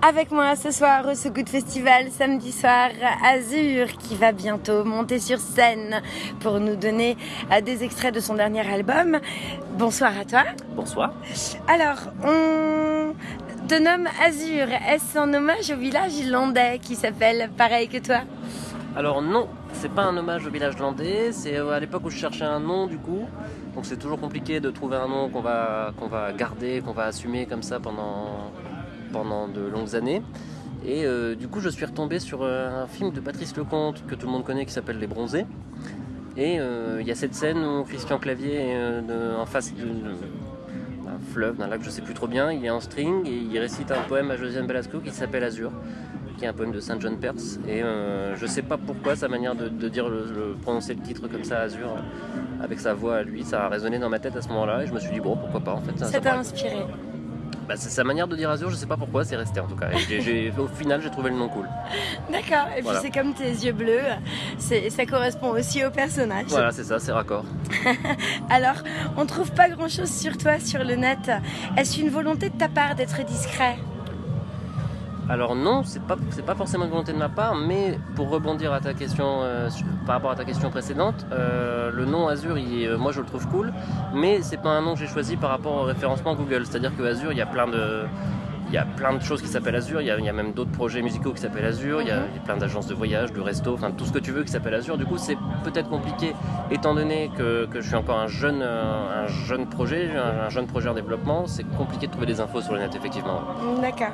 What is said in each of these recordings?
Avec moi ce soir au So Good Festival, samedi soir, Azur qui va bientôt monter sur scène pour nous donner euh, des extraits de son dernier album. Bonsoir à toi. Bonsoir. Alors, on te nomme Azur. Est-ce un hommage au village landais qui s'appelle pareil que toi? Alors non, c'est pas un hommage au village landais, c'est euh, à l'époque où je cherchais un nom du coup. Donc c'est toujours compliqué de trouver un nom qu'on va, qu'on va garder, qu'on va assumer comme ça pendant, pendant de longues années. Et euh, du coup, je suis retombé sur euh, un film de Patrice Lecomte que tout le monde connaît qui s'appelle Les Bronzés. Et euh, il y a cette scène où Christian Clavier est de, en face d'un fleuve, d'un lac, je sais plus trop bien. Il est en string et il récite un poème à Josiane Belasco qui s'appelle Azur, qui est un poème de Saint John Perse. Et je sais pas pourquoi sa manière de, de dire le, prononcer le titre comme ça, Azur, avec sa voix à lui, ça a résonné dans ma tête à ce moment-là. Et je me suis dit bon, pourquoi pas en fait. Ça t'a inspiré bah, c'est sa manière de dire Azur, je sais pas pourquoi, c'est resté en tout cas. au final, j'ai trouvé le nom cool. D'accord, et puis c'est comme tes yeux bleus, ça correspond aussi au personnage. Voilà, c'est ça, c'est raccord. Alors, on trouve pas grand chose sur toi sur le net. Est-ce une volonté de ta part d'être discret? Alors non, c'est pas pas forcément une volonté de ma part, mais pour rebondir à ta question euh, par rapport à ta question précédente, euh, le nom Azure, euh, moi je le trouve cool, mais c'est pas un nom que j'ai choisi par rapport au référencement Google. C'est-à-dire que Azure, il y a plein de il y a plein de choses qui s'appellent Azure, il y, a, même d'autres projets musicaux qui s'appellent Azure, il, y a, mhm. plein d'agences de voyage, de resto, enfin tout ce que tu veux qui s'appelle Azure. Du coup, c'est peut-être compliqué étant donné que, je suis encore un jeune, un jeune projet, un jeune projet en développement, c'est compliqué de trouver des infos sur le net, effectivement. D'accord.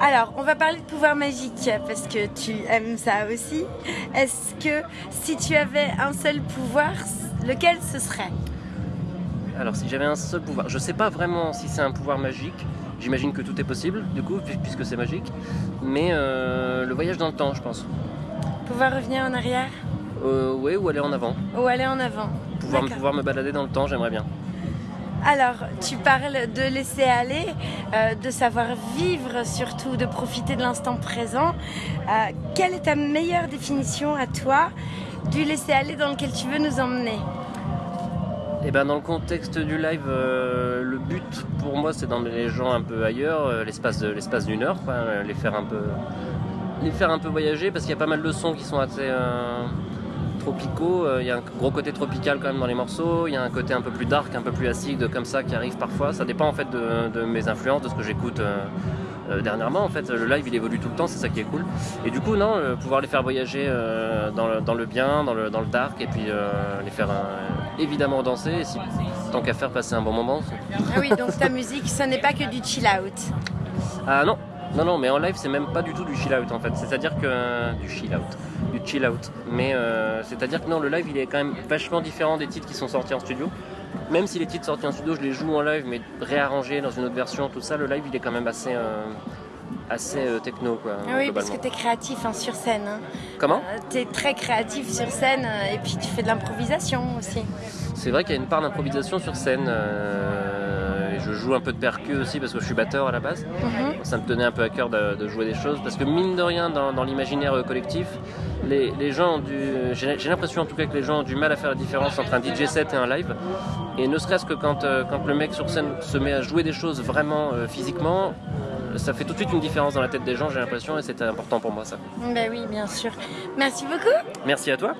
Alors, on va parler de pouvoir magique parce que tu aimes ça aussi. Est-ce que si tu avais un seul pouvoir, lequel ce serait? Alors, si j'avais un seul pouvoir, je sais pas vraiment si c'est un pouvoir magique. J'imagine que tout est possible, du coup, puisque c'est magique. Mais euh, le voyage dans le temps, je pense. Pouvoir revenir en arrière? Euh, Oui, ou aller en avant. Ou aller en avant. Pouvoir, pouvoir me balader dans le temps, j'aimerais bien. Alors, tu parles de laisser aller, euh, de savoir vivre surtout, de profiter de l'instant présent. Euh, quelle est ta meilleure définition à toi du laisser aller dans lequel tu veux nous emmener? Eh ben dans le contexte du live, euh, le but pour moi c'est d'emmener les gens un peu ailleurs, l'espace l'espace d'une heure, les faire un peu les faire un peu voyager parce qu'il y a pas mal de sons qui sont assez tropicaux. Euh, il y a un gros côté tropical quand même dans les morceaux. Il y a un côté un peu plus dark, un peu plus acide comme ça qui arrive parfois. Ça dépend en fait de, mes influences, de ce que j'écoute. Euh, euh, dernièrement en fait le live il évolue tout le temps c'est ça qui est cool et du coup non pouvoir les faire voyager dans, le, bien dans le, dans le dark et puis les faire évidemment danser et si, tant qu'à faire passer un bon moment ah oui donc ta musique ce n'est pas que du chill out ah non non, non, mais en live, c'est même pas du tout du chill out en fait. C'est-à-dire que. Du chill out. Du chill out. Mais euh, c'est-à-dire que non, le live, il est quand même vachement différent des titres qui sont sortis en studio. Même si les titres sortis en studio, je les joue en live, mais réarrangés dans une autre version, tout ça, le live, il est quand même assez. Euh, assez euh, techno quoi. Ah oui, parce que tu es créatif hein, sur scène. Hein. Comment? Tu es très créatif sur scène et puis tu fais de l'improvisation aussi. C'est vrai qu'il y a une part d'improvisation sur scène je joue un peu de percu aussi parce que je suis batteur à la base. Mhm. Ça me tenait un peu à cœur de, jouer des choses parce que mine de rien, dans, l'imaginaire collectif, les, gens du. J'ai l'impression en tout cas que les gens ont du mal à faire la différence entre un DJ set et un live. Et ne serait-ce que quand, euh, quand le mec sur scène se met à jouer des choses vraiment euh, physiquement, ça fait tout de suite une différence dans la tête des gens, j'ai l'impression, et c'était important pour moi ça. Ben oui, bien sûr. Merci beaucoup. Merci à toi.